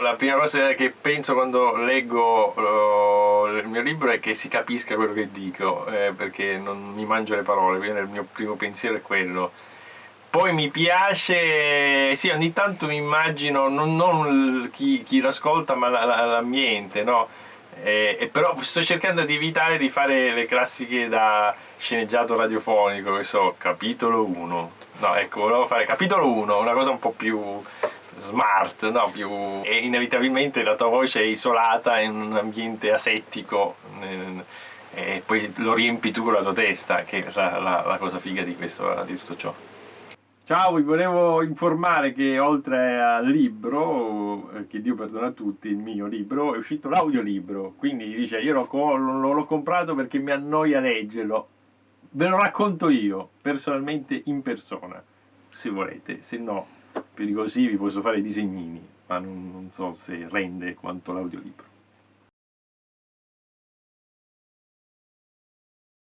La prima cosa che penso quando leggo uh, il mio libro è che si capisca quello che dico, eh, perché non mi mangio le parole, quindi il mio primo pensiero è quello. Poi mi piace, sì, ogni tanto mi immagino, non, non chi, chi l'ascolta, ma l'ambiente, no? Eh, e però sto cercando di evitare di fare le classiche da sceneggiato radiofonico, che so, capitolo 1. No, ecco, volevo fare capitolo 1, una cosa un po' più smart, no? più... e inevitabilmente la tua voce è isolata in un ambiente asettico e poi lo riempi tu con la tua testa, che è la, la, la cosa figa di, questo, di tutto ciò. Ciao, vi volevo informare che oltre al libro, eh, che Dio perdona a tutti, il mio libro, è uscito l'audiolibro, quindi dice io l'ho comprato perché mi annoia leggerlo, ve lo racconto io, personalmente in persona, se volete, se no più di così vi posso fare i disegnini, ma non, non so se rende quanto l'audiolibro.